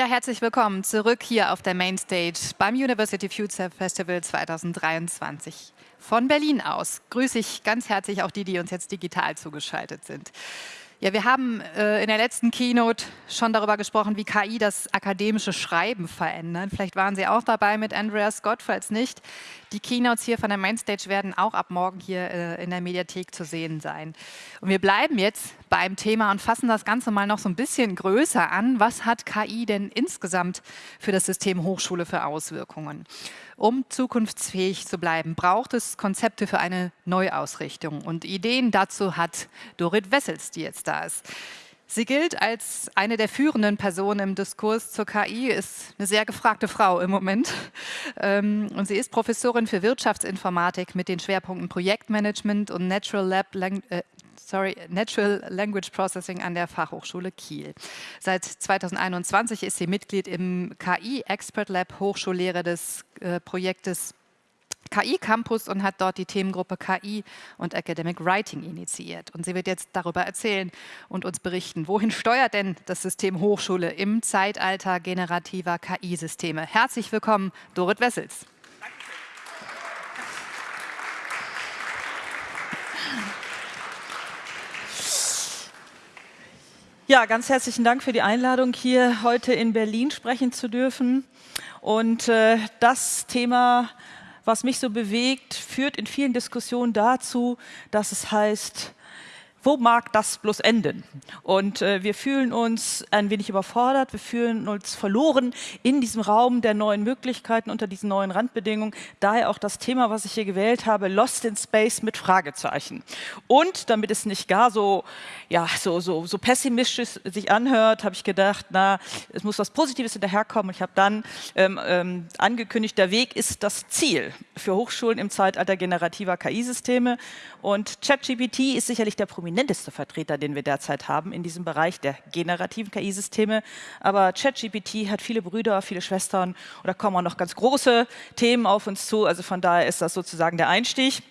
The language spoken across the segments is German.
Ja, herzlich willkommen zurück hier auf der Mainstage beim University Future Festival 2023. Von Berlin aus grüße ich ganz herzlich auch die, die uns jetzt digital zugeschaltet sind. Ja, wir haben äh, in der letzten Keynote schon darüber gesprochen, wie KI das akademische Schreiben verändert. Vielleicht waren Sie auch dabei mit Andrea Scott, falls nicht. Die Keynotes hier von der Mainstage werden auch ab morgen hier äh, in der Mediathek zu sehen sein. Und wir bleiben jetzt beim Thema und fassen das Ganze mal noch so ein bisschen größer an. Was hat KI denn insgesamt für das System Hochschule für Auswirkungen? Um zukunftsfähig zu bleiben, braucht es Konzepte für eine Neuausrichtung. Und Ideen dazu hat Dorit Wessels, die jetzt da ist. Sie gilt als eine der führenden Personen im Diskurs zur KI, ist eine sehr gefragte Frau im Moment. Ähm, und sie ist Professorin für Wirtschaftsinformatik mit den Schwerpunkten Projektmanagement und Natural, Lab, äh, sorry, Natural Language Processing an der Fachhochschule Kiel. Seit 2021 ist sie Mitglied im KI Expert Lab Hochschullehre des äh, Projektes KI Campus und hat dort die Themengruppe KI und Academic Writing initiiert. Und sie wird jetzt darüber erzählen und uns berichten, wohin steuert denn das System Hochschule im Zeitalter generativer KI-Systeme. Herzlich willkommen, Dorit Wessels. Ja, ganz herzlichen Dank für die Einladung, hier heute in Berlin sprechen zu dürfen. Und äh, das Thema, was mich so bewegt, führt in vielen Diskussionen dazu, dass es heißt, wo mag das bloß enden? Und äh, wir fühlen uns ein wenig überfordert, wir fühlen uns verloren in diesem Raum der neuen Möglichkeiten unter diesen neuen Randbedingungen. Daher auch das Thema, was ich hier gewählt habe, Lost in Space mit Fragezeichen. Und damit es nicht gar so, ja, so, so, so pessimistisch sich anhört, habe ich gedacht, na, es muss was Positives hinterherkommen. Ich habe dann ähm, ähm, angekündigt, der Weg ist das Ziel für Hochschulen im Zeitalter generativer KI-Systeme. Und ChatGPT ist sicherlich der prominente prominenteste Vertreter, den wir derzeit haben in diesem Bereich der generativen KI-Systeme. Aber ChatGPT hat viele Brüder, viele Schwestern und da kommen auch noch ganz große Themen auf uns zu. Also von daher ist das sozusagen der Einstieg.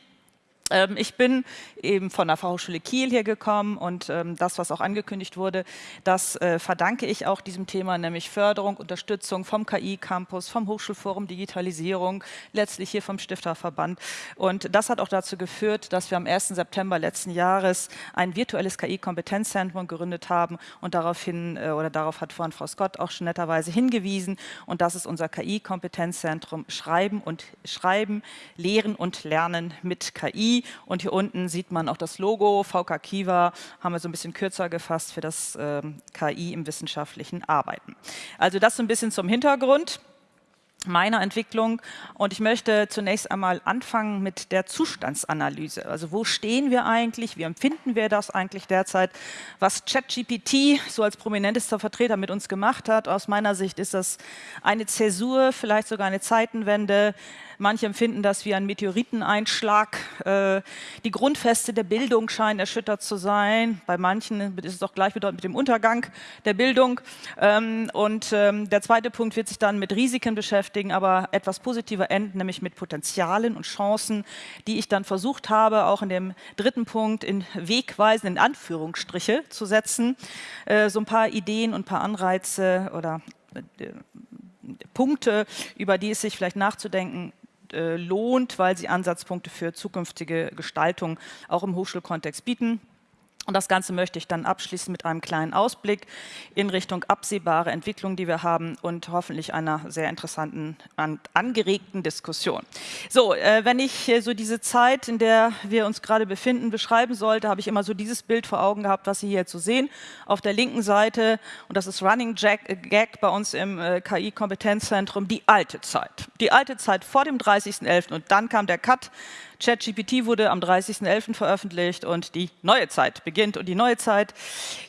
Ähm, ich bin eben von der Fachhochschule Kiel hier gekommen und ähm, das, was auch angekündigt wurde, das äh, verdanke ich auch diesem Thema, nämlich Förderung, Unterstützung vom KI-Campus, vom Hochschulforum Digitalisierung, letztlich hier vom Stifterverband. Und das hat auch dazu geführt, dass wir am 1. September letzten Jahres ein virtuelles KI-Kompetenzzentrum gegründet haben und daraufhin, äh, oder darauf hat vorhin Frau Scott auch schon netterweise hingewiesen und das ist unser KI-Kompetenzzentrum Schreiben und Schreiben, Lehren und Lernen mit KI und hier unten sieht man auch das Logo, VK Kiva, haben wir so ein bisschen kürzer gefasst für das ähm, KI im wissenschaftlichen Arbeiten. Also das so ein bisschen zum Hintergrund meiner Entwicklung und ich möchte zunächst einmal anfangen mit der Zustandsanalyse. Also wo stehen wir eigentlich, wie empfinden wir das eigentlich derzeit, was ChatGPT so als prominentester Vertreter mit uns gemacht hat. Aus meiner Sicht ist das eine Zäsur, vielleicht sogar eine Zeitenwende, Manche empfinden das wie ein Meteoriteneinschlag. Äh, die Grundfeste der Bildung scheinen erschüttert zu sein. Bei manchen ist es auch gleichbedeutend mit dem Untergang der Bildung. Ähm, und ähm, der zweite Punkt wird sich dann mit Risiken beschäftigen, aber etwas positiver enden, nämlich mit Potenzialen und Chancen, die ich dann versucht habe, auch in dem dritten Punkt in Wegweisen, in Anführungsstriche zu setzen. Äh, so ein paar Ideen und ein paar Anreize oder äh, Punkte, über die es sich vielleicht nachzudenken lohnt, weil sie Ansatzpunkte für zukünftige Gestaltung auch im Hochschulkontext bieten. Und das Ganze möchte ich dann abschließen mit einem kleinen Ausblick in Richtung absehbare Entwicklung, die wir haben und hoffentlich einer sehr interessanten und angeregten Diskussion. So, äh, wenn ich äh, so diese Zeit, in der wir uns gerade befinden, beschreiben sollte, habe ich immer so dieses Bild vor Augen gehabt, was Sie hier zu sehen. Auf der linken Seite, und das ist Running Jack, äh, Gag bei uns im äh, KI-Kompetenzzentrum, die alte Zeit. Die alte Zeit vor dem 30.11. und dann kam der Cut ChatGPT wurde am 30.11. veröffentlicht und die neue Zeit beginnt. Und die neue Zeit,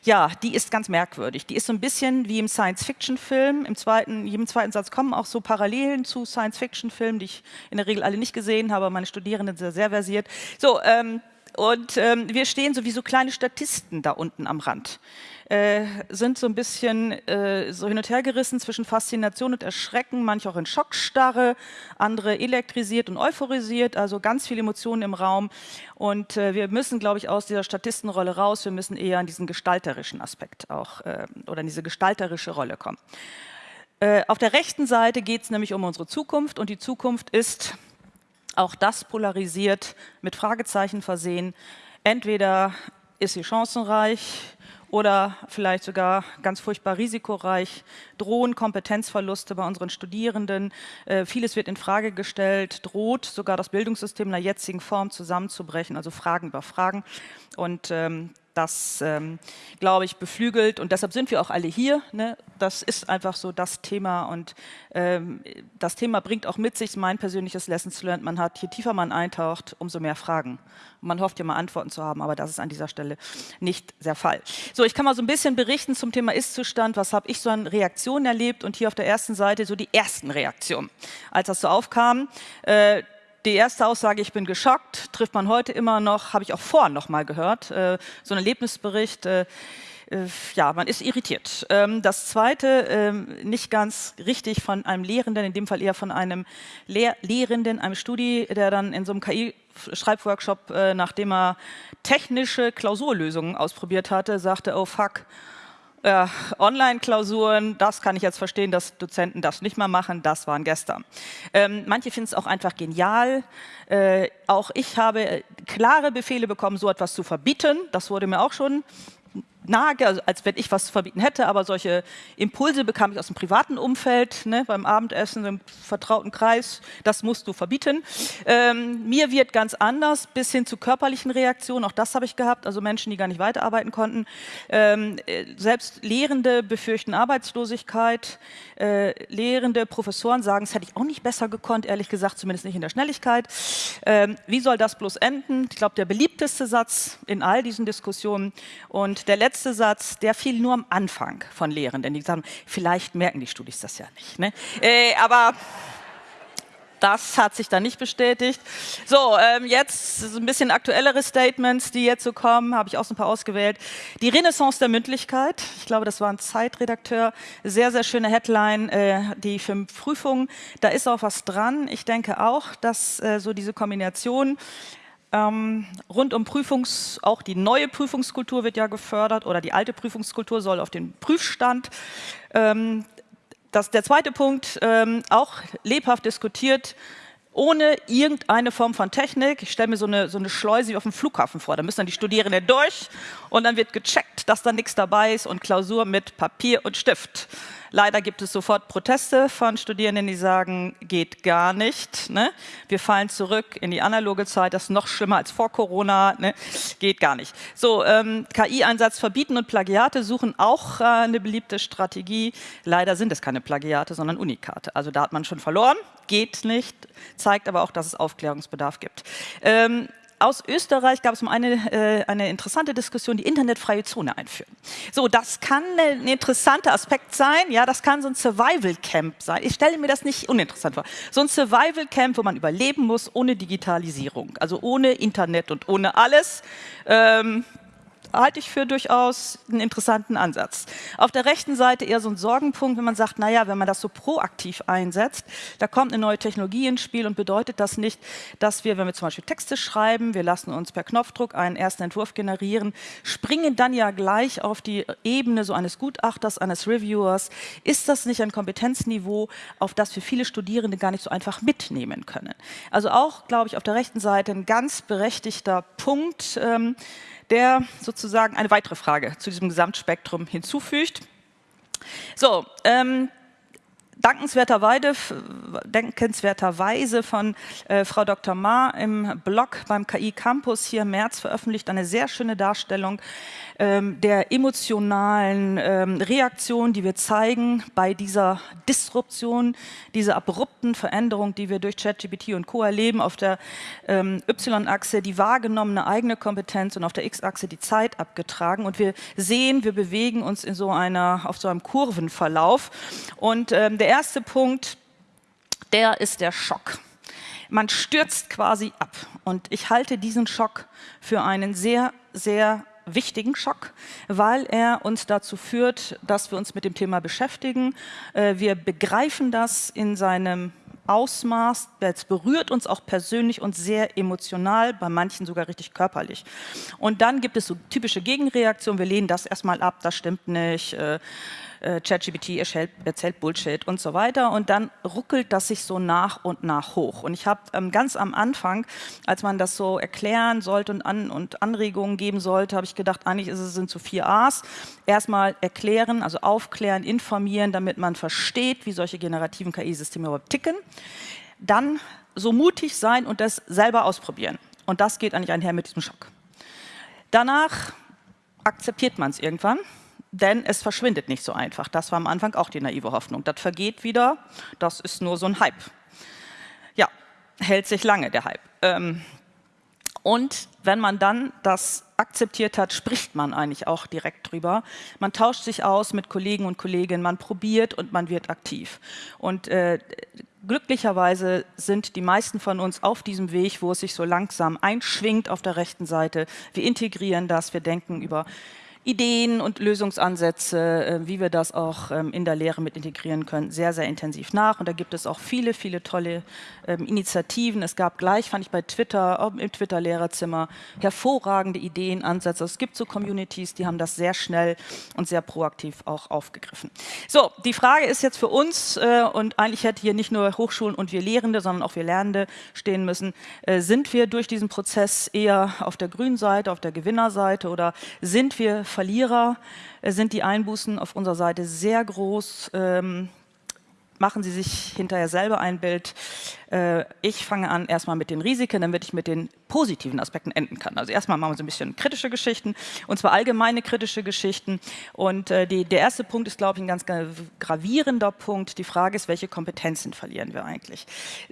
ja, die ist ganz merkwürdig. Die ist so ein bisschen wie im Science-Fiction-Film. Im zweiten, jedem zweiten Satz kommen auch so Parallelen zu Science-Fiction-Filmen, die ich in der Regel alle nicht gesehen habe. Meine Studierenden sind sehr versiert. So, ähm, und ähm, wir stehen so wie so kleine Statisten da unten am Rand äh, sind so ein bisschen äh, so hin und her gerissen zwischen Faszination und Erschrecken, manche auch in Schockstarre, andere elektrisiert und euphorisiert, also ganz viele Emotionen im Raum. Und äh, wir müssen, glaube ich, aus dieser Statistenrolle raus, wir müssen eher an diesen gestalterischen Aspekt auch äh, oder in diese gestalterische Rolle kommen. Äh, auf der rechten Seite geht es nämlich um unsere Zukunft und die Zukunft ist auch das polarisiert, mit Fragezeichen versehen. Entweder ist sie chancenreich oder vielleicht sogar ganz furchtbar risikoreich, drohen Kompetenzverluste bei unseren Studierenden, äh, vieles wird in Frage gestellt, droht sogar das Bildungssystem in der jetzigen Form zusammenzubrechen, also Fragen über Fragen. Und ähm, das, ähm, glaube ich, beflügelt und deshalb sind wir auch alle hier. Ne? Das ist einfach so das Thema und ähm, das Thema bringt auch mit sich mein persönliches Lessons Learned. Man hat, je tiefer man eintaucht, umso mehr Fragen. Man hofft ja mal Antworten zu haben, aber das ist an dieser Stelle nicht der Fall. So, ich kann mal so ein bisschen berichten zum Thema Ist-Zustand. Was habe ich so an Reaktionen erlebt? Und hier auf der ersten Seite so die ersten Reaktionen, als das so aufkam. Äh, die erste Aussage, ich bin geschockt, trifft man heute immer noch, habe ich auch vorhin noch mal gehört, äh, so ein Erlebnisbericht, äh, äh, ja, man ist irritiert. Ähm, das zweite, ähm, nicht ganz richtig von einem Lehrenden, in dem Fall eher von einem Lehr Lehrenden, einem Studi, der dann in so einem KI-Schreibworkshop, äh, nachdem er technische Klausurlösungen ausprobiert hatte, sagte, oh fuck, äh, Online-Klausuren, das kann ich jetzt verstehen, dass Dozenten das nicht mehr machen, das waren gestern. Ähm, manche finden es auch einfach genial. Äh, auch ich habe klare Befehle bekommen, so etwas zu verbieten. Das wurde mir auch schon nahe, also als wenn ich was zu verbieten hätte, aber solche Impulse bekam ich aus dem privaten Umfeld, ne, beim Abendessen im vertrauten Kreis, das musst du verbieten. Ähm, mir wird ganz anders, bis hin zu körperlichen Reaktionen, auch das habe ich gehabt, also Menschen, die gar nicht weiterarbeiten konnten. Ähm, äh, selbst Lehrende befürchten Arbeitslosigkeit, äh, Lehrende, Professoren sagen, es hätte ich auch nicht besser gekonnt, ehrlich gesagt, zumindest nicht in der Schnelligkeit. Ähm, wie soll das bloß enden? Ich glaube, der beliebteste Satz in all diesen Diskussionen und der letzte letzte Satz, der fiel nur am Anfang von Lehrenden. Die sagen, vielleicht merken die Studis das ja nicht. Ne? Äh, aber das hat sich dann nicht bestätigt. So, ähm, jetzt ein bisschen aktuellere Statements, die jetzt so kommen, habe ich auch so ein paar ausgewählt. Die Renaissance der Mündlichkeit, ich glaube, das war ein Zeitredakteur, sehr, sehr schöne Headline, äh, die für Prüfungen, da ist auch was dran. Ich denke auch, dass äh, so diese Kombination ähm, rund um Prüfungs, auch die neue Prüfungskultur wird ja gefördert oder die alte Prüfungskultur soll auf den Prüfstand. Ähm, das, der zweite Punkt, ähm, auch lebhaft diskutiert, ohne irgendeine Form von Technik. Ich stelle mir so eine, so eine Schleuse wie auf dem Flughafen vor. Da müssen dann die Studierenden durch und dann wird gecheckt, dass da nichts dabei ist und Klausur mit Papier und Stift. Leider gibt es sofort Proteste von Studierenden, die sagen, geht gar nicht. Ne? Wir fallen zurück in die analoge Zeit, das ist noch schlimmer als vor Corona, ne? geht gar nicht. So, ähm, KI-Einsatz verbieten und Plagiate suchen auch äh, eine beliebte Strategie. Leider sind es keine Plagiate, sondern Unikate. Also da hat man schon verloren, geht nicht, zeigt aber auch, dass es Aufklärungsbedarf gibt. Ähm, aus Österreich gab es mal eine, äh, eine interessante Diskussion, die internetfreie Zone einführen. So, das kann ein interessanter Aspekt sein. Ja, das kann so ein Survival Camp sein. Ich stelle mir das nicht uninteressant vor. So ein Survival Camp, wo man überleben muss ohne Digitalisierung, also ohne Internet und ohne alles. Ähm, halte ich für durchaus einen interessanten Ansatz. Auf der rechten Seite eher so ein Sorgenpunkt, wenn man sagt, naja, wenn man das so proaktiv einsetzt, da kommt eine neue Technologie ins Spiel und bedeutet das nicht, dass wir, wenn wir zum Beispiel Texte schreiben, wir lassen uns per Knopfdruck einen ersten Entwurf generieren, springen dann ja gleich auf die Ebene so eines Gutachters, eines Reviewers. Ist das nicht ein Kompetenzniveau, auf das wir viele Studierende gar nicht so einfach mitnehmen können? Also auch, glaube ich, auf der rechten Seite ein ganz berechtigter Punkt, ähm, der sozusagen eine weitere Frage zu diesem Gesamtspektrum hinzufügt. So, ähm, dankenswerterweise, von äh, Frau Dr. Ma im Blog beim KI Campus hier im März veröffentlicht eine sehr schöne Darstellung ähm, der emotionalen ähm, Reaktion, die wir zeigen bei dieser Disruption, dieser abrupten Veränderung, die wir durch ChatGPT und Co. erleben, auf der ähm, Y-Achse die wahrgenommene eigene Kompetenz und auf der X-Achse die Zeit abgetragen. Und wir sehen, wir bewegen uns in so einer, auf so einem Kurvenverlauf. Und ähm, der erste Punkt, der ist der Schock. Man stürzt quasi ab. Und ich halte diesen Schock für einen sehr, sehr wichtigen Schock, weil er uns dazu führt, dass wir uns mit dem Thema beschäftigen. Äh, wir begreifen das in seinem Ausmaß, es berührt uns auch persönlich und sehr emotional, bei manchen sogar richtig körperlich. Und dann gibt es so typische Gegenreaktionen, wir lehnen das erstmal ab, das stimmt nicht, äh, ChatGPT erzählt, erzählt, Bullshit und so weiter. Und dann ruckelt das sich so nach und nach hoch. Und ich habe ähm, ganz am Anfang, als man das so erklären sollte und, an, und Anregungen geben sollte, habe ich gedacht, eigentlich ist es, sind so vier A's. Erstmal erklären, also aufklären, informieren, damit man versteht, wie solche generativen KI-Systeme überhaupt ticken. Dann so mutig sein und das selber ausprobieren. Und das geht eigentlich einher mit diesem Schock. Danach akzeptiert man es irgendwann, denn es verschwindet nicht so einfach. Das war am Anfang auch die naive Hoffnung. Das vergeht wieder, das ist nur so ein Hype. Ja, hält sich lange, der Hype. Ähm, und wenn man dann das akzeptiert hat, spricht man eigentlich auch direkt drüber. Man tauscht sich aus mit Kollegen und Kolleginnen, man probiert und man wird aktiv. Und äh, glücklicherweise sind die meisten von uns auf diesem Weg, wo es sich so langsam einschwingt auf der rechten Seite. Wir integrieren das, wir denken über Ideen und Lösungsansätze, äh, wie wir das auch ähm, in der Lehre mit integrieren können, sehr, sehr intensiv nach. Und da gibt es auch viele, viele tolle ähm, Initiativen. Es gab gleich, fand ich bei Twitter, im Twitter-Lehrerzimmer, hervorragende Ideen, Ansätze. Es gibt so Communities, die haben das sehr schnell und sehr proaktiv auch aufgegriffen. So, die Frage ist jetzt für uns, äh, und eigentlich hätte hier nicht nur Hochschulen und wir Lehrende, sondern auch wir Lernende stehen müssen, äh, sind wir durch diesen Prozess eher auf der grünen Seite, auf der Gewinnerseite oder sind wir Verlierer äh, sind die Einbußen auf unserer Seite sehr groß. Ähm, machen Sie sich hinterher selber ein Bild. Äh, ich fange an erstmal mit den Risiken, damit ich mit den positiven Aspekten enden kann. Also erstmal machen wir so ein bisschen kritische Geschichten, und zwar allgemeine kritische Geschichten. Und äh, die, der erste Punkt ist, glaube ich, ein ganz gravierender Punkt. Die Frage ist, welche Kompetenzen verlieren wir eigentlich?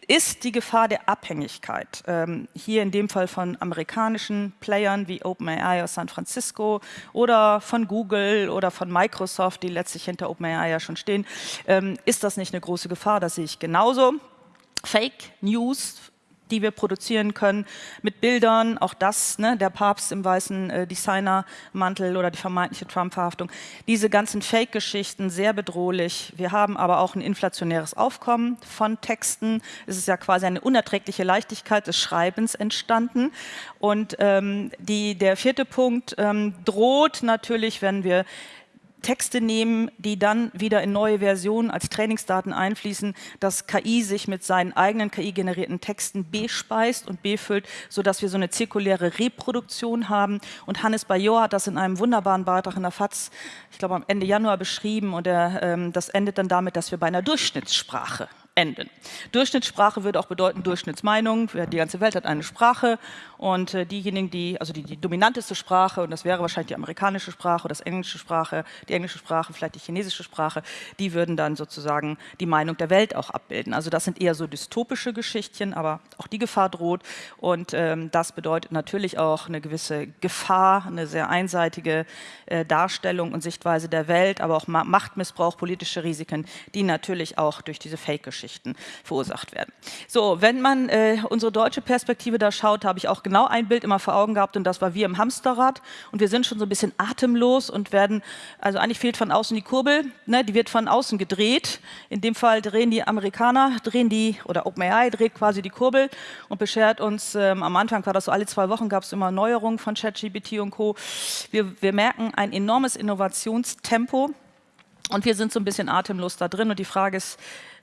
Ist die Gefahr der Abhängigkeit, ähm, hier in dem Fall von amerikanischen Playern wie OpenAI aus San Francisco oder von Google oder von Microsoft, die letztlich hinter OpenAI ja schon stehen, ähm, ist das nicht eine große Gefahr? Das sehe ich genauso. Fake News, die wir produzieren können, mit Bildern, auch das, ne, der Papst im weißen äh, Designermantel oder die vermeintliche Trump-Verhaftung. Diese ganzen Fake-Geschichten, sehr bedrohlich. Wir haben aber auch ein inflationäres Aufkommen von Texten. Es ist ja quasi eine unerträgliche Leichtigkeit des Schreibens entstanden. Und ähm, die, der vierte Punkt ähm, droht natürlich, wenn wir Texte nehmen, die dann wieder in neue Versionen als Trainingsdaten einfließen, dass KI sich mit seinen eigenen KI-generierten Texten bespeist und befüllt, sodass wir so eine zirkuläre Reproduktion haben. Und Hannes Bajor hat das in einem wunderbaren Beitrag in der FAZ, ich glaube am Ende Januar beschrieben und er, ähm, das endet dann damit, dass wir bei einer Durchschnittssprache enden. Durchschnittssprache würde auch bedeuten Durchschnittsmeinung. Die ganze Welt hat eine Sprache und äh, diejenigen, die, also die, die dominanteste Sprache, und das wäre wahrscheinlich die amerikanische Sprache das englische Sprache, die englische Sprache, vielleicht die chinesische Sprache, die würden dann sozusagen die Meinung der Welt auch abbilden. Also das sind eher so dystopische Geschichtchen, aber auch die Gefahr droht und ähm, das bedeutet natürlich auch eine gewisse Gefahr, eine sehr einseitige äh, Darstellung und Sichtweise der Welt, aber auch Machtmissbrauch, politische Risiken, die natürlich auch durch diese Fake-Geschichten Geschichten verursacht werden. So, wenn man äh, unsere deutsche Perspektive da schaut, habe ich auch genau ein Bild immer vor Augen gehabt und das war wir im Hamsterrad und wir sind schon so ein bisschen atemlos und werden, also eigentlich fehlt von außen die Kurbel, ne, die wird von außen gedreht. In dem Fall drehen die Amerikaner, drehen die, oder OpenAI dreht quasi die Kurbel und beschert uns, ähm, am Anfang war das so, alle zwei Wochen gab es immer Neuerungen von ChatGPT und Co. Wir, wir merken ein enormes Innovationstempo und wir sind so ein bisschen atemlos da drin und die Frage ist,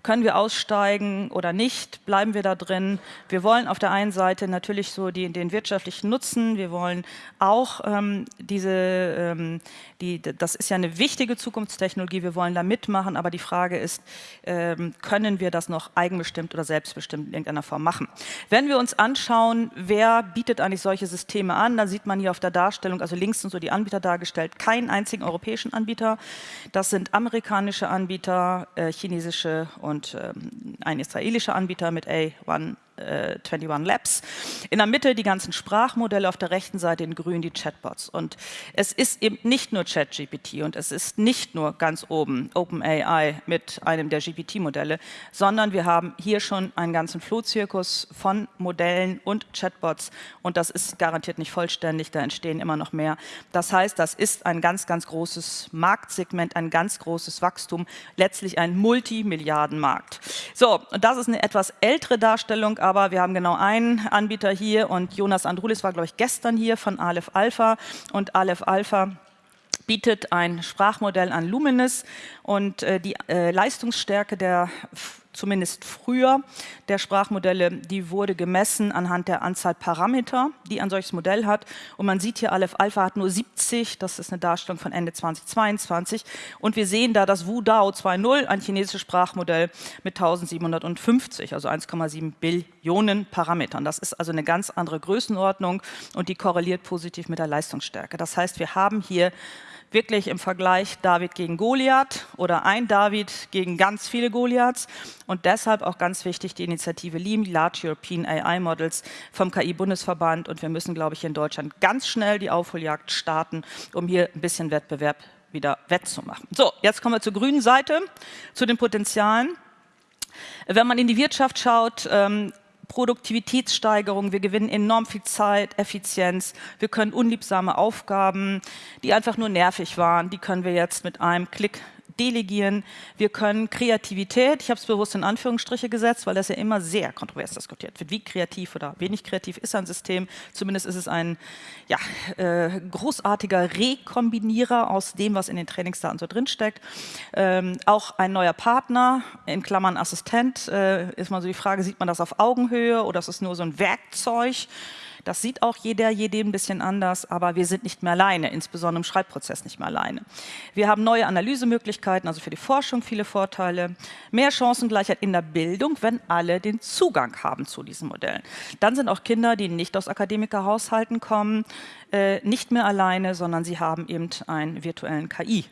können wir aussteigen oder nicht? Bleiben wir da drin? Wir wollen auf der einen Seite natürlich so die, den wirtschaftlichen Nutzen. Wir wollen auch ähm, diese, ähm, die, das ist ja eine wichtige Zukunftstechnologie. Wir wollen da mitmachen. Aber die Frage ist, ähm, können wir das noch eigenbestimmt oder selbstbestimmt in irgendeiner Form machen? Wenn wir uns anschauen, wer bietet eigentlich solche Systeme an, dann sieht man hier auf der Darstellung, also links sind so die Anbieter dargestellt, keinen einzigen europäischen Anbieter. Das sind amerikanische Anbieter, äh, chinesische und und ähm, ein israelischer Anbieter mit A1 äh, 21 Labs. In der Mitte die ganzen Sprachmodelle, auf der rechten Seite in grün die Chatbots. Und es ist eben nicht nur ChatGPT und es ist nicht nur ganz oben OpenAI mit einem der GPT-Modelle, sondern wir haben hier schon einen ganzen Flohzirkus von Modellen und Chatbots und das ist garantiert nicht vollständig, da entstehen immer noch mehr. Das heißt, das ist ein ganz, ganz großes Marktsegment, ein ganz großes Wachstum, letztlich ein Multimilliardenmarkt. So, und das ist eine etwas ältere Darstellung, aber wir haben genau einen Anbieter hier und Jonas Andrulis war, glaube ich, gestern hier von Aleph Alpha. Und Aleph Alpha bietet ein Sprachmodell an Luminous und äh, die äh, Leistungsstärke der zumindest früher der Sprachmodelle, die wurde gemessen anhand der Anzahl Parameter, die ein solches Modell hat. Und man sieht hier, Aleph Alpha hat nur 70, das ist eine Darstellung von Ende 2022. Und wir sehen da das Wudao 2.0, ein chinesisches Sprachmodell mit 1750, also 1,7 Billionen Parametern. Das ist also eine ganz andere Größenordnung und die korreliert positiv mit der Leistungsstärke. Das heißt, wir haben hier wirklich im Vergleich David gegen Goliath oder ein David gegen ganz viele Goliaths. Und deshalb auch ganz wichtig die Initiative LEAM, Large European AI Models vom KI-Bundesverband. Und wir müssen, glaube ich, in Deutschland ganz schnell die Aufholjagd starten, um hier ein bisschen Wettbewerb wieder wettzumachen. So, jetzt kommen wir zur grünen Seite, zu den Potenzialen. Wenn man in die Wirtschaft schaut, ähm, Produktivitätssteigerung, wir gewinnen enorm viel Zeit, Effizienz, wir können unliebsame Aufgaben, die einfach nur nervig waren, die können wir jetzt mit einem Klick delegieren, wir können Kreativität, ich habe es bewusst in Anführungsstriche gesetzt, weil das ja immer sehr kontrovers diskutiert wird, wie kreativ oder wenig kreativ ist ein System, zumindest ist es ein ja, äh, großartiger Rekombinierer aus dem, was in den Trainingsdaten so drinsteckt. Ähm, auch ein neuer Partner, in Klammern Assistent, äh, ist mal so die Frage, sieht man das auf Augenhöhe oder ist es nur so ein Werkzeug, das sieht auch jeder, jedem ein bisschen anders, aber wir sind nicht mehr alleine, insbesondere im Schreibprozess nicht mehr alleine. Wir haben neue Analysemöglichkeiten, also für die Forschung viele Vorteile, mehr Chancengleichheit in der Bildung, wenn alle den Zugang haben zu diesen Modellen. Dann sind auch Kinder, die nicht aus Akademikerhaushalten kommen, äh, nicht mehr alleine, sondern sie haben eben einen virtuellen KI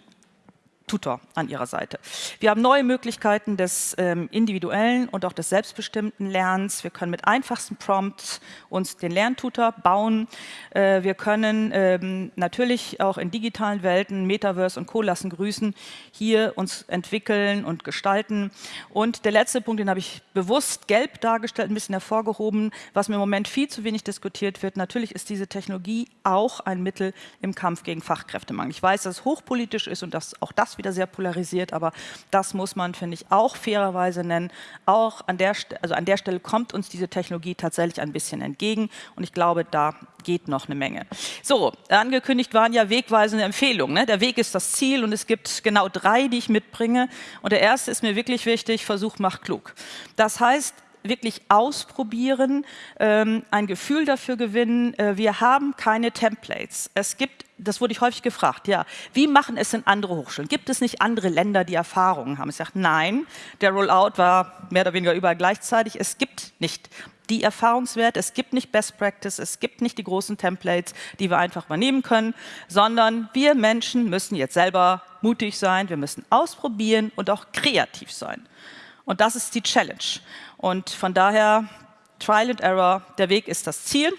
Tutor an ihrer Seite. Wir haben neue Möglichkeiten des ähm, individuellen und auch des selbstbestimmten Lernens. Wir können mit einfachsten Prompts uns den Lerntutor bauen. Äh, wir können ähm, natürlich auch in digitalen Welten, Metaverse und Co. lassen grüßen, hier uns entwickeln und gestalten. Und der letzte Punkt, den habe ich bewusst gelb dargestellt, ein bisschen hervorgehoben, was mir im Moment viel zu wenig diskutiert wird. Natürlich ist diese Technologie auch ein Mittel im Kampf gegen Fachkräftemangel. Ich weiß, dass es hochpolitisch ist und dass auch das wieder sehr polarisiert, aber das muss man, finde ich, auch fairerweise nennen. Auch an der, also an der Stelle kommt uns diese Technologie tatsächlich ein bisschen entgegen und ich glaube, da geht noch eine Menge. So, angekündigt waren ja wegweisende Empfehlungen. Ne? Der Weg ist das Ziel und es gibt genau drei, die ich mitbringe. Und der erste ist mir wirklich wichtig, Versuch macht klug. Das heißt, wirklich ausprobieren, ähm, ein Gefühl dafür gewinnen. Äh, wir haben keine Templates. Es gibt, das wurde ich häufig gefragt, ja, wie machen es denn andere Hochschulen? Gibt es nicht andere Länder, die Erfahrungen haben? Ich sage, nein, der Rollout war mehr oder weniger überall gleichzeitig. Es gibt nicht die Erfahrungswerte, es gibt nicht Best Practice, es gibt nicht die großen Templates, die wir einfach übernehmen können, sondern wir Menschen müssen jetzt selber mutig sein, wir müssen ausprobieren und auch kreativ sein. Und das ist die Challenge. Und von daher, Trial and Error, der Weg ist das Ziel.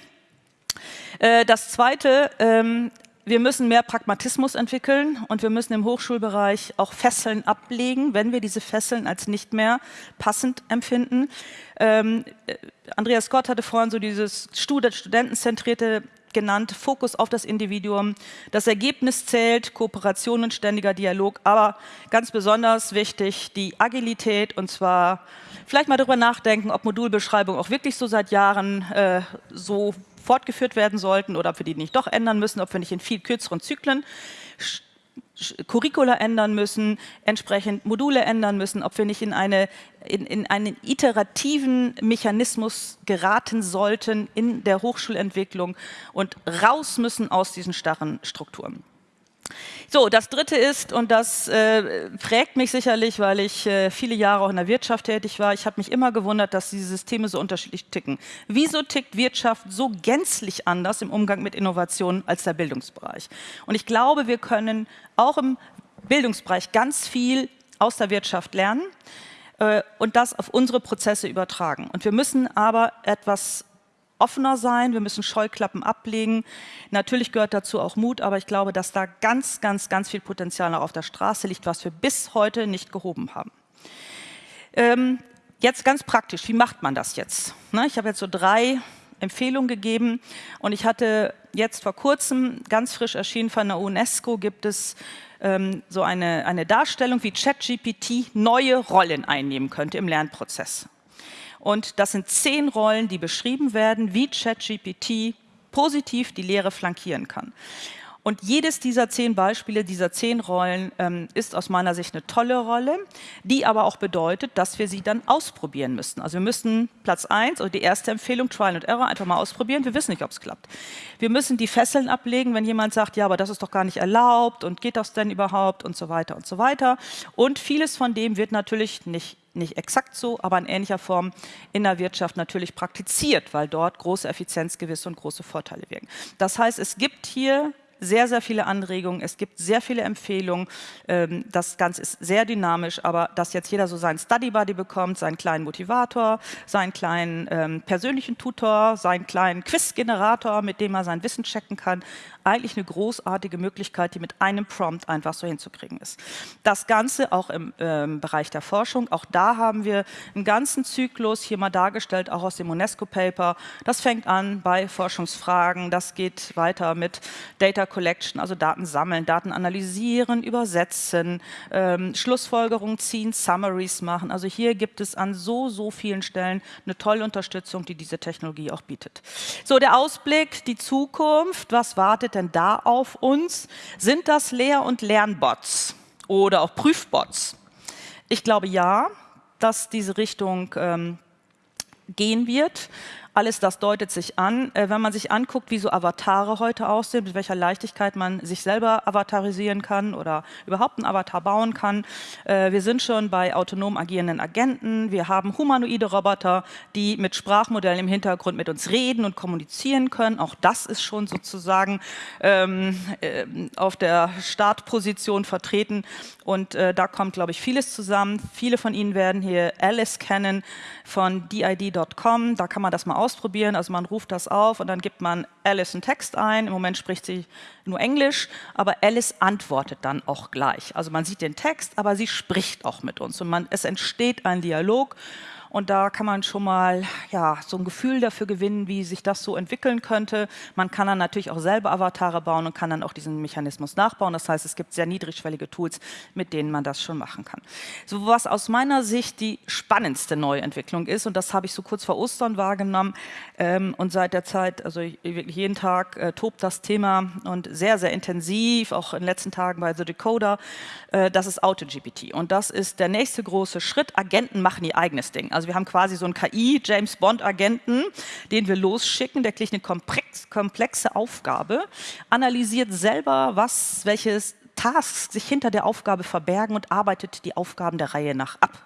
Äh, das Zweite, ähm, wir müssen mehr Pragmatismus entwickeln und wir müssen im Hochschulbereich auch Fesseln ablegen, wenn wir diese Fesseln als nicht mehr passend empfinden. Ähm, äh, Andreas Scott hatte vorhin so dieses studentenzentrierte genannt, Fokus auf das Individuum. Das Ergebnis zählt, Kooperation und ständiger Dialog, aber ganz besonders wichtig die Agilität und zwar vielleicht mal darüber nachdenken, ob Modulbeschreibungen auch wirklich so seit Jahren äh, so fortgeführt werden sollten oder ob wir die nicht doch ändern müssen, ob wir nicht in viel kürzeren Zyklen Curricula ändern müssen, entsprechend Module ändern müssen, ob wir nicht in, eine, in, in einen iterativen Mechanismus geraten sollten in der Hochschulentwicklung und raus müssen aus diesen starren Strukturen. So, das Dritte ist, und das äh, prägt mich sicherlich, weil ich äh, viele Jahre auch in der Wirtschaft tätig war, ich habe mich immer gewundert, dass diese Systeme so unterschiedlich ticken. Wieso tickt Wirtschaft so gänzlich anders im Umgang mit Innovationen als der Bildungsbereich? Und ich glaube, wir können auch im Bildungsbereich ganz viel aus der Wirtschaft lernen äh, und das auf unsere Prozesse übertragen. Und wir müssen aber etwas offener sein, wir müssen Scheuklappen ablegen. Natürlich gehört dazu auch Mut, aber ich glaube, dass da ganz, ganz, ganz viel Potenzial noch auf der Straße liegt, was wir bis heute nicht gehoben haben. Ähm, jetzt ganz praktisch, wie macht man das jetzt? Ne, ich habe jetzt so drei Empfehlungen gegeben und ich hatte jetzt vor kurzem, ganz frisch erschienen von der UNESCO, gibt es ähm, so eine, eine Darstellung, wie ChatGPT neue Rollen einnehmen könnte im Lernprozess. Und das sind zehn Rollen, die beschrieben werden, wie ChatGPT positiv die Lehre flankieren kann. Und jedes dieser zehn Beispiele, dieser zehn Rollen ähm, ist aus meiner Sicht eine tolle Rolle, die aber auch bedeutet, dass wir sie dann ausprobieren müssen. Also wir müssen Platz eins oder die erste Empfehlung, Trial and Error, einfach mal ausprobieren. Wir wissen nicht, ob es klappt. Wir müssen die Fesseln ablegen, wenn jemand sagt, ja, aber das ist doch gar nicht erlaubt und geht das denn überhaupt und so weiter und so weiter. Und vieles von dem wird natürlich nicht nicht exakt so, aber in ähnlicher Form in der Wirtschaft natürlich praktiziert, weil dort große Effizienzgewisse und große Vorteile wirken. Das heißt, es gibt hier sehr, sehr viele Anregungen, es gibt sehr viele Empfehlungen. Ähm, das Ganze ist sehr dynamisch, aber dass jetzt jeder so seinen Study Buddy bekommt, seinen kleinen Motivator, seinen kleinen ähm, persönlichen Tutor, seinen kleinen Quiz-Generator, mit dem er sein Wissen checken kann, eigentlich eine großartige Möglichkeit, die mit einem Prompt einfach so hinzukriegen ist. Das Ganze auch im ähm, Bereich der Forschung, auch da haben wir einen ganzen Zyklus hier mal dargestellt, auch aus dem UNESCO-Paper. Das fängt an bei Forschungsfragen, das geht weiter mit Data Collection, also Daten sammeln, Daten analysieren, übersetzen, ähm, Schlussfolgerungen ziehen, Summaries machen. Also hier gibt es an so, so vielen Stellen eine tolle Unterstützung, die diese Technologie auch bietet. So, der Ausblick, die Zukunft, was wartet denn da auf uns? Sind das Lehr- und Lernbots oder auch Prüfbots? Ich glaube ja, dass diese Richtung ähm, gehen wird. Alles das deutet sich an. Äh, wenn man sich anguckt, wie so Avatare heute aussehen, mit welcher Leichtigkeit man sich selber avatarisieren kann oder überhaupt einen Avatar bauen kann. Äh, wir sind schon bei autonom agierenden Agenten. Wir haben humanoide Roboter, die mit Sprachmodellen im Hintergrund mit uns reden und kommunizieren können. Auch das ist schon sozusagen ähm, äh, auf der Startposition vertreten. Und äh, da kommt, glaube ich, vieles zusammen. Viele von Ihnen werden hier Alice kennen von did.com. Da kann man das mal ausprobieren. Also man ruft das auf und dann gibt man Alice einen Text ein. Im Moment spricht sie nur Englisch, aber Alice antwortet dann auch gleich. Also man sieht den Text, aber sie spricht auch mit uns und man, es entsteht ein Dialog und da kann man schon mal ja, so ein Gefühl dafür gewinnen, wie sich das so entwickeln könnte. Man kann dann natürlich auch selber Avatare bauen und kann dann auch diesen Mechanismus nachbauen. Das heißt, es gibt sehr niedrigschwellige Tools, mit denen man das schon machen kann. So was aus meiner Sicht die spannendste Neuentwicklung ist, und das habe ich so kurz vor Ostern wahrgenommen ähm, und seit der Zeit, also wirklich jeden Tag äh, tobt das Thema und sehr, sehr intensiv, auch in den letzten Tagen bei The Decoder, äh, das ist AutoGPT. Und das ist der nächste große Schritt. Agenten machen ihr eigenes Ding. Also also wir haben quasi so einen KI-James Bond-Agenten, den wir losschicken, der kriegt eine komplex, komplexe Aufgabe, analysiert selber, was, welches Tasks sich hinter der Aufgabe verbergen und arbeitet die Aufgaben der Reihe nach ab.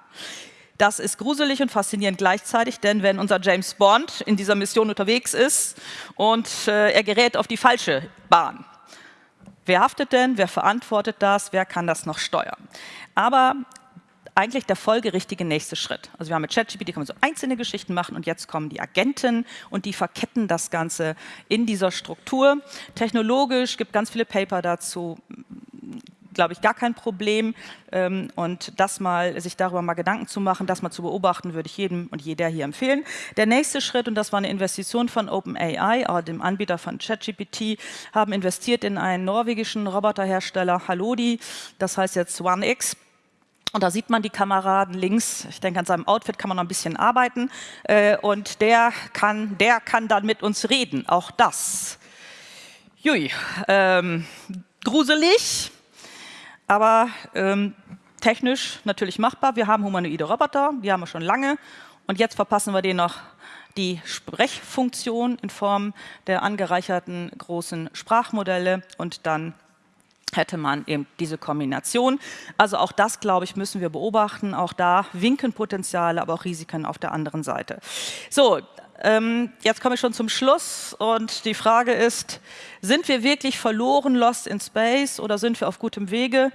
Das ist gruselig und faszinierend gleichzeitig, denn wenn unser James Bond in dieser Mission unterwegs ist und äh, er gerät auf die falsche Bahn, wer haftet denn, wer verantwortet das, wer kann das noch steuern? Aber eigentlich der folgerichtige nächste Schritt. Also wir haben mit ChatGPT kann man so einzelne Geschichten machen und jetzt kommen die Agenten und die verketten das Ganze in dieser Struktur. Technologisch gibt ganz viele Paper dazu, glaube ich, gar kein Problem. Ähm, und das mal, sich darüber mal Gedanken zu machen, das mal zu beobachten, würde ich jedem und jeder hier empfehlen. Der nächste Schritt, und das war eine Investition von OpenAI, dem Anbieter von ChatGPT, haben investiert in einen norwegischen Roboterhersteller, Halodi, das heißt jetzt OneX. Und da sieht man die Kameraden links. Ich denke, an seinem Outfit kann man noch ein bisschen arbeiten. Äh, und der kann, der kann dann mit uns reden. Auch das. Jui, ähm, gruselig, aber ähm, technisch natürlich machbar. Wir haben humanoide Roboter, die haben wir schon lange. Und jetzt verpassen wir denen noch die Sprechfunktion in Form der angereicherten großen Sprachmodelle und dann hätte man eben diese Kombination. Also auch das, glaube ich, müssen wir beobachten. Auch da winken Potenziale, aber auch Risiken auf der anderen Seite. So, ähm, jetzt komme ich schon zum Schluss und die Frage ist, sind wir wirklich verloren, lost in space oder sind wir auf gutem Wege?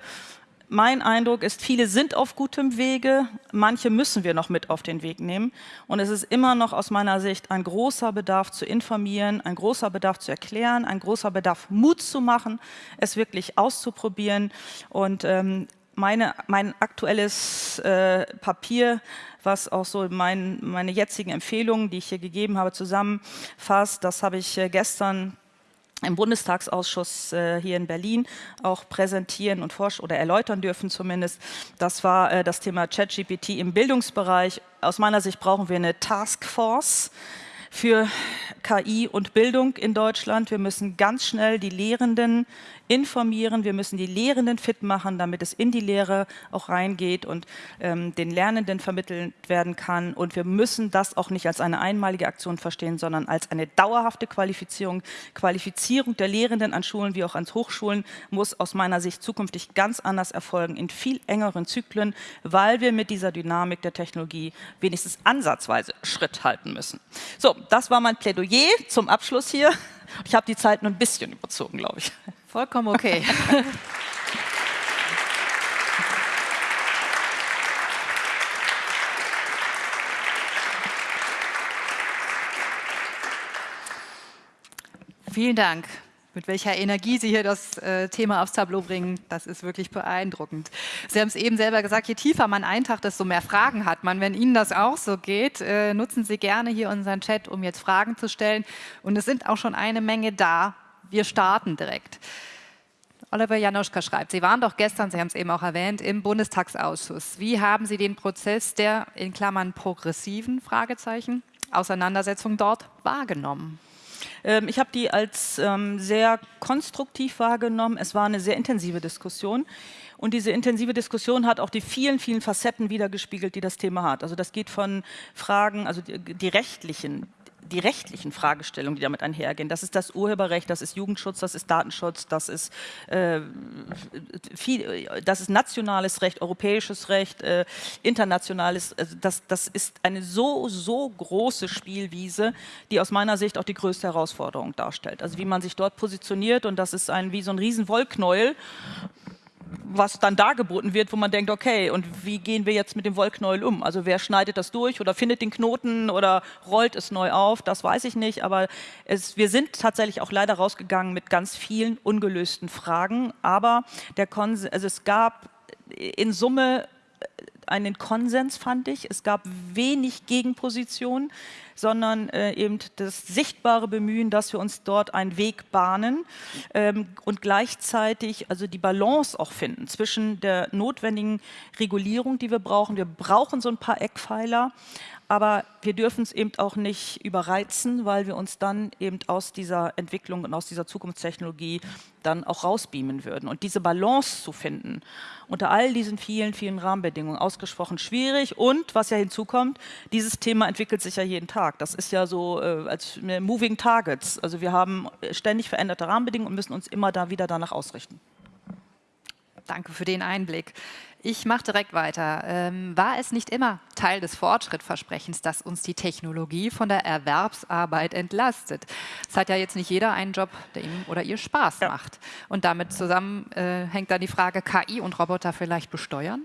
Mein Eindruck ist, viele sind auf gutem Wege, manche müssen wir noch mit auf den Weg nehmen. Und es ist immer noch aus meiner Sicht ein großer Bedarf zu informieren, ein großer Bedarf zu erklären, ein großer Bedarf Mut zu machen, es wirklich auszuprobieren. Und ähm, meine, mein aktuelles äh, Papier, was auch so mein, meine jetzigen Empfehlungen, die ich hier gegeben habe, zusammenfasst, das habe ich äh, gestern im Bundestagsausschuss äh, hier in Berlin auch präsentieren und forschen oder erläutern dürfen zumindest. Das war äh, das Thema ChatGPT im Bildungsbereich. Aus meiner Sicht brauchen wir eine Taskforce für KI und Bildung in Deutschland. Wir müssen ganz schnell die Lehrenden informieren, wir müssen die Lehrenden fit machen, damit es in die Lehre auch reingeht und ähm, den Lernenden vermittelt werden kann. Und wir müssen das auch nicht als eine einmalige Aktion verstehen, sondern als eine dauerhafte Qualifizierung. Qualifizierung der Lehrenden an Schulen wie auch an Hochschulen muss aus meiner Sicht zukünftig ganz anders erfolgen, in viel engeren Zyklen, weil wir mit dieser Dynamik der Technologie wenigstens ansatzweise Schritt halten müssen. So, das war mein Plädoyer zum Abschluss hier. Ich habe die Zeit nur ein bisschen überzogen, glaube ich. Vollkommen okay. Vielen Dank. Mit welcher Energie Sie hier das äh, Thema aufs Tableau bringen, das ist wirklich beeindruckend. Sie haben es eben selber gesagt, je tiefer man eintaucht, desto mehr Fragen hat man. Wenn Ihnen das auch so geht, äh, nutzen Sie gerne hier unseren Chat, um jetzt Fragen zu stellen. Und es sind auch schon eine Menge da. Wir starten direkt. Oliver Janoschka schreibt, Sie waren doch gestern, Sie haben es eben auch erwähnt, im Bundestagsausschuss. Wie haben Sie den Prozess der, in Klammern, progressiven, Fragezeichen, Auseinandersetzung dort wahrgenommen? Ähm, ich habe die als ähm, sehr konstruktiv wahrgenommen. Es war eine sehr intensive Diskussion. Und diese intensive Diskussion hat auch die vielen, vielen Facetten wiedergespiegelt, die das Thema hat. Also das geht von Fragen, also die, die rechtlichen, die rechtlichen Fragestellungen, die damit einhergehen. Das ist das Urheberrecht, das ist Jugendschutz, das ist Datenschutz, das ist, äh, viel, das ist nationales Recht, europäisches Recht, äh, internationales. Also das, das ist eine so, so große Spielwiese, die aus meiner Sicht auch die größte Herausforderung darstellt. Also wie man sich dort positioniert und das ist ein, wie so ein riesen Wollknäuel was dann dargeboten wird, wo man denkt, okay, und wie gehen wir jetzt mit dem Wollknäuel um? Also wer schneidet das durch oder findet den Knoten oder rollt es neu auf? Das weiß ich nicht, aber es, wir sind tatsächlich auch leider rausgegangen mit ganz vielen ungelösten Fragen, aber der Konsens, also es gab in Summe einen Konsens, fand ich. Es gab wenig Gegenpositionen sondern äh, eben das sichtbare Bemühen, dass wir uns dort einen Weg bahnen ähm, und gleichzeitig also die Balance auch finden zwischen der notwendigen Regulierung, die wir brauchen. Wir brauchen so ein paar Eckpfeiler, aber wir dürfen es eben auch nicht überreizen, weil wir uns dann eben aus dieser Entwicklung und aus dieser Zukunftstechnologie dann auch rausbeamen würden. Und diese Balance zu finden unter all diesen vielen, vielen Rahmenbedingungen, ausgesprochen schwierig. Und was ja hinzukommt, dieses Thema entwickelt sich ja jeden Tag. Das ist ja so äh, als Moving Targets. Also wir haben ständig veränderte Rahmenbedingungen und müssen uns immer da wieder danach ausrichten. Danke für den Einblick. Ich mache direkt weiter. Ähm, war es nicht immer Teil des Fortschrittversprechens, dass uns die Technologie von der Erwerbsarbeit entlastet? Es hat ja jetzt nicht jeder einen Job, der ihm oder ihr Spaß ja. macht. Und damit zusammen äh, hängt dann die Frage, KI und Roboter vielleicht besteuern?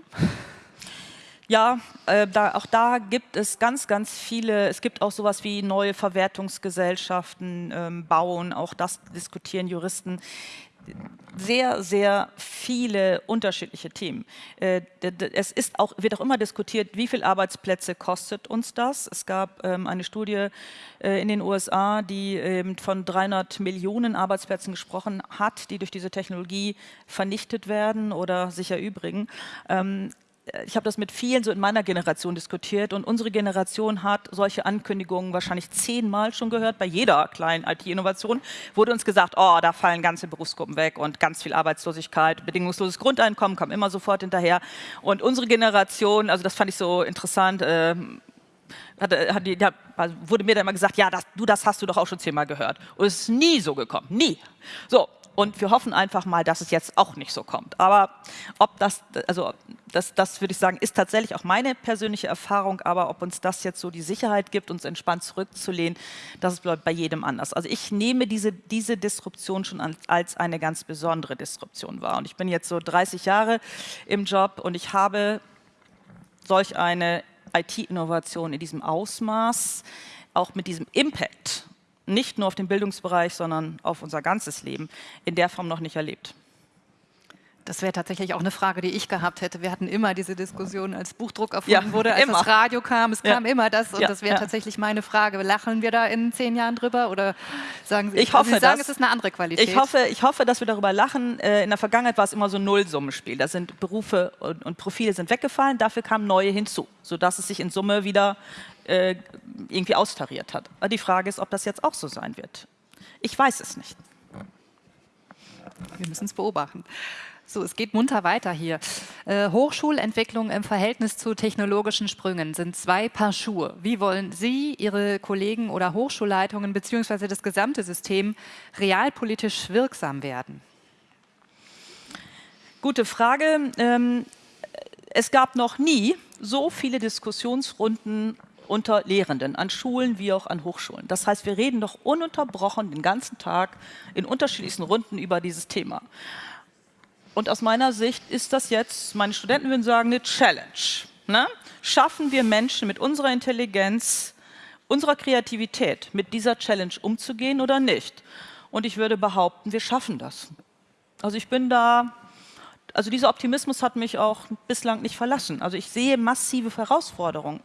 Ja, äh, da, auch da gibt es ganz, ganz viele, es gibt auch sowas wie neue Verwertungsgesellschaften ähm, bauen, auch das diskutieren Juristen sehr, sehr viele unterschiedliche Themen. Äh, es ist auch, wird auch immer diskutiert, wie viele Arbeitsplätze kostet uns das. Es gab ähm, eine Studie äh, in den USA, die ähm, von 300 Millionen Arbeitsplätzen gesprochen hat, die durch diese Technologie vernichtet werden oder sich erübrigen. Ich habe das mit vielen so in meiner Generation diskutiert und unsere Generation hat solche Ankündigungen wahrscheinlich zehnmal schon gehört. Bei jeder kleinen IT-Innovation wurde uns gesagt, oh, da fallen ganze Berufsgruppen weg und ganz viel Arbeitslosigkeit, bedingungsloses Grundeinkommen kam immer sofort hinterher. Und unsere Generation, also das fand ich so interessant, äh, hat, hat die, da wurde mir dann immer gesagt, ja, das, du, das hast du doch auch schon zehnmal gehört. Und es ist nie so gekommen, nie. So, und wir hoffen einfach mal, dass es jetzt auch nicht so kommt. Aber ob das, also das, das würde ich sagen, ist tatsächlich auch meine persönliche Erfahrung. Aber ob uns das jetzt so die Sicherheit gibt, uns entspannt zurückzulehnen, das bleibt bei jedem anders. Also ich nehme diese, diese Disruption schon als eine ganz besondere Disruption wahr. Und ich bin jetzt so 30 Jahre im Job und ich habe solch eine IT-Innovation in diesem Ausmaß, auch mit diesem Impact nicht nur auf den Bildungsbereich, sondern auf unser ganzes Leben in der Form noch nicht erlebt. Das wäre tatsächlich auch eine Frage, die ich gehabt hätte. Wir hatten immer diese Diskussion, als Buchdruck erfunden ja, wurde, als immer. das Radio kam. Es ja. kam immer das und ja, das wäre tatsächlich meine Frage. Lachen wir da in zehn Jahren drüber oder sagen Sie, ich hoffe, Sie sagen, es ist eine andere Qualität? Ich hoffe, ich hoffe, dass wir darüber lachen. Äh, in der Vergangenheit war es immer so ein Nullsummenspiel. Da sind Berufe und, und Profile sind weggefallen, dafür kamen neue hinzu, sodass es sich in Summe wieder äh, irgendwie austariert hat. Aber die Frage ist, ob das jetzt auch so sein wird. Ich weiß es nicht. Wir müssen es beobachten. So, es geht munter weiter hier. Äh, Hochschulentwicklung im Verhältnis zu technologischen Sprüngen sind zwei Paar Schuhe. Wie wollen Sie, Ihre Kollegen oder Hochschulleitungen bzw. das gesamte System realpolitisch wirksam werden? Gute Frage. Ähm, es gab noch nie so viele Diskussionsrunden unter Lehrenden, an Schulen wie auch an Hochschulen. Das heißt, wir reden doch ununterbrochen den ganzen Tag in unterschiedlichsten Runden über dieses Thema. Und aus meiner Sicht ist das jetzt, meine Studenten würden sagen, eine Challenge. Ne? Schaffen wir Menschen mit unserer Intelligenz, unserer Kreativität mit dieser Challenge umzugehen oder nicht? Und ich würde behaupten, wir schaffen das. Also ich bin da, also dieser Optimismus hat mich auch bislang nicht verlassen. Also ich sehe massive Herausforderungen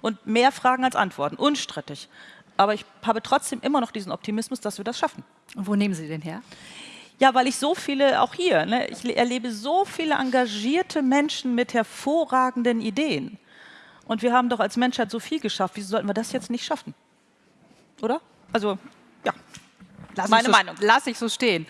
und mehr Fragen als Antworten, unstrittig. Aber ich habe trotzdem immer noch diesen Optimismus, dass wir das schaffen. Und wo nehmen Sie den her? Ja, weil ich so viele, auch hier, ne, ich erlebe so viele engagierte Menschen mit hervorragenden Ideen. Und wir haben doch als Menschheit so viel geschafft. Wieso sollten wir das jetzt nicht schaffen? Oder? Also, ja, lass meine so, Meinung. Lass ich so stehen.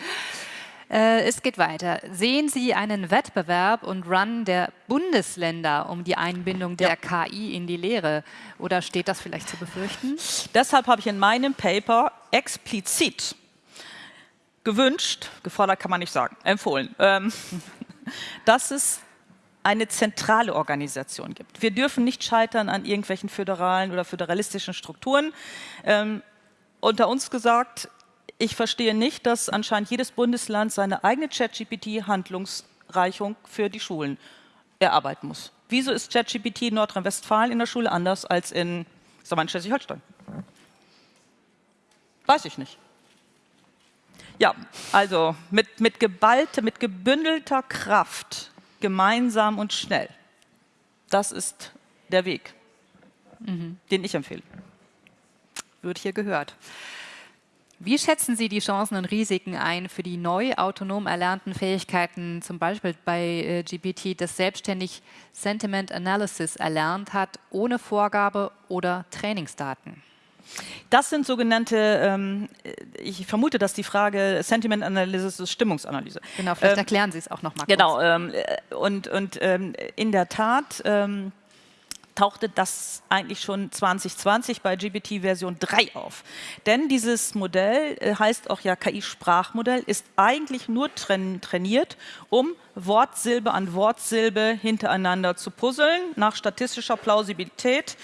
Äh, es geht weiter. Sehen Sie einen Wettbewerb und Run der Bundesländer um die Einbindung der ja. KI in die Lehre? Oder steht das vielleicht zu befürchten? Deshalb habe ich in meinem Paper explizit gewünscht, gefordert kann man nicht sagen, empfohlen, ähm, dass es eine zentrale Organisation gibt. Wir dürfen nicht scheitern an irgendwelchen föderalen oder föderalistischen Strukturen. Ähm, unter uns gesagt, ich verstehe nicht, dass anscheinend jedes Bundesland seine eigene ChatGPT-Handlungsreichung für die Schulen erarbeiten muss. Wieso ist ChatGPT in Nordrhein-Westfalen in der Schule anders als in, in Schleswig-Holstein? Weiß ich nicht. Ja, also mit, mit geballte, mit gebündelter Kraft, gemeinsam und schnell. Das ist der Weg, mhm. den ich empfehle. Wird hier gehört. Wie schätzen Sie die Chancen und Risiken ein für die neu autonom erlernten Fähigkeiten, zum Beispiel bei äh, GPT, das selbstständig Sentiment Analysis erlernt hat, ohne Vorgabe oder Trainingsdaten? Das sind sogenannte, ähm, ich vermute, dass die Frage Sentiment Analysis ist Stimmungsanalyse. Genau, vielleicht ähm, erklären Sie es auch nochmal. Genau, ähm, und, und ähm, in der Tat ähm, tauchte das eigentlich schon 2020 bei GPT Version 3 auf. Denn dieses Modell äh, heißt auch ja KI-Sprachmodell, ist eigentlich nur trainiert, um Wortsilbe an Wortsilbe hintereinander zu puzzeln, nach statistischer Plausibilität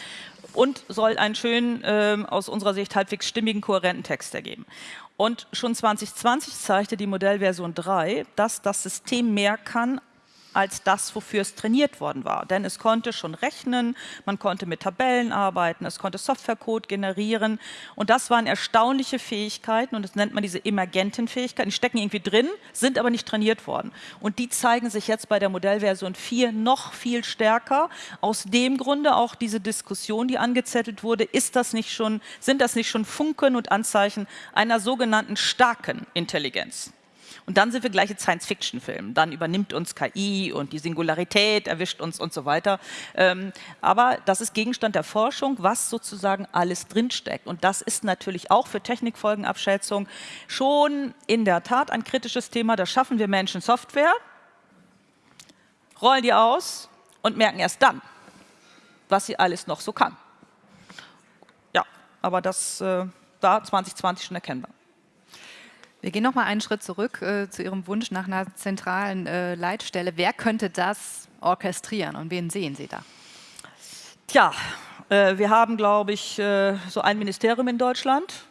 und soll einen schönen, äh, aus unserer Sicht halbwegs stimmigen, kohärenten Text ergeben. Und schon 2020 zeigte die Modellversion 3, dass das System mehr kann als das, wofür es trainiert worden war. Denn es konnte schon rechnen, man konnte mit Tabellen arbeiten, es konnte Softwarecode generieren. Und das waren erstaunliche Fähigkeiten und das nennt man diese emergenten Fähigkeiten. Die stecken irgendwie drin, sind aber nicht trainiert worden. Und die zeigen sich jetzt bei der Modellversion 4 noch viel stärker. Aus dem Grunde auch diese Diskussion, die angezettelt wurde, ist das nicht schon, sind das nicht schon Funken und Anzeichen einer sogenannten starken Intelligenz? Und dann sind wir gleich in Science-Fiction-Filmen. Dann übernimmt uns KI und die Singularität erwischt uns und so weiter. Ähm, aber das ist Gegenstand der Forschung, was sozusagen alles drinsteckt. Und das ist natürlich auch für Technikfolgenabschätzung schon in der Tat ein kritisches Thema. Da schaffen wir Menschen Software, rollen die aus und merken erst dann, was sie alles noch so kann. Ja, aber das äh, war 2020 schon erkennbar. Wir gehen noch mal einen Schritt zurück äh, zu Ihrem Wunsch nach einer zentralen äh, Leitstelle. Wer könnte das orchestrieren und wen sehen Sie da? Tja, äh, wir haben, glaube ich, äh, so ein Ministerium in Deutschland,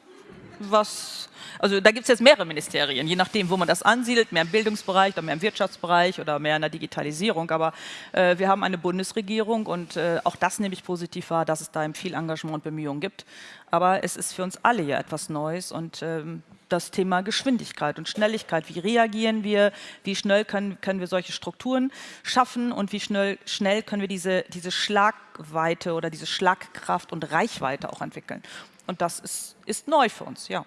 was also da gibt es jetzt mehrere Ministerien, je nachdem, wo man das ansiedelt, mehr im Bildungsbereich oder mehr im Wirtschaftsbereich oder mehr in der Digitalisierung. Aber äh, wir haben eine Bundesregierung und äh, auch das nehme ich positiv wahr, dass es da viel Engagement und Bemühungen gibt. Aber es ist für uns alle ja etwas Neues und ähm, das Thema Geschwindigkeit und Schnelligkeit. Wie reagieren wir? Wie schnell können, können wir solche Strukturen schaffen? Und wie schnell, schnell können wir diese, diese Schlagweite oder diese Schlagkraft und Reichweite auch entwickeln? Und das ist, ist neu für uns, ja.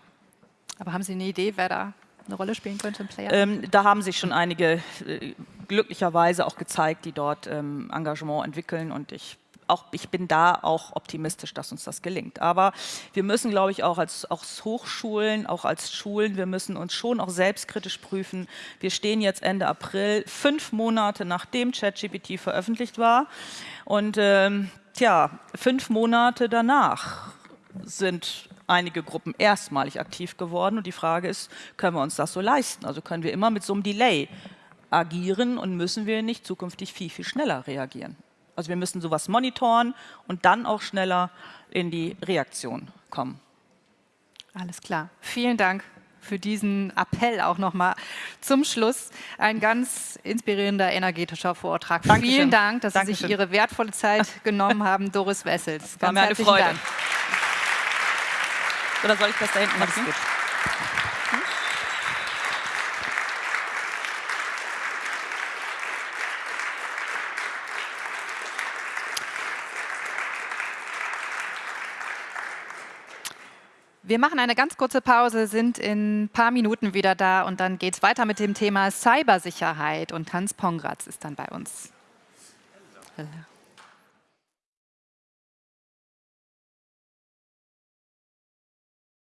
Aber haben Sie eine Idee, wer da eine Rolle spielen könnte im Player? Ähm, da haben sich schon einige äh, glücklicherweise auch gezeigt, die dort ähm, Engagement entwickeln und ich auch, ich bin da auch optimistisch, dass uns das gelingt. Aber wir müssen, glaube ich, auch als, als Hochschulen, auch als Schulen, wir müssen uns schon auch selbstkritisch prüfen. Wir stehen jetzt Ende April, fünf Monate nachdem ChatGPT veröffentlicht war. Und ähm, tja, fünf Monate danach sind einige Gruppen erstmalig aktiv geworden. Und die Frage ist, können wir uns das so leisten? Also können wir immer mit so einem Delay agieren und müssen wir nicht zukünftig viel, viel schneller reagieren? Also wir müssen sowas monitoren und dann auch schneller in die Reaktion kommen. Alles klar. Vielen Dank für diesen Appell auch nochmal zum Schluss. Ein ganz inspirierender, energetischer Vortrag. Dankeschön. Vielen Dank, dass Dankeschön. Sie sich Ihre wertvolle Zeit genommen haben, Doris Wessels. War Ganz mir eine herzlichen Freude. Dank. Oder soll ich das da hinten Alles machen? gut. Wir machen eine ganz kurze Pause, sind in ein paar Minuten wieder da und dann geht es weiter mit dem Thema Cybersicherheit und Hans Pongratz ist dann bei uns. Hello.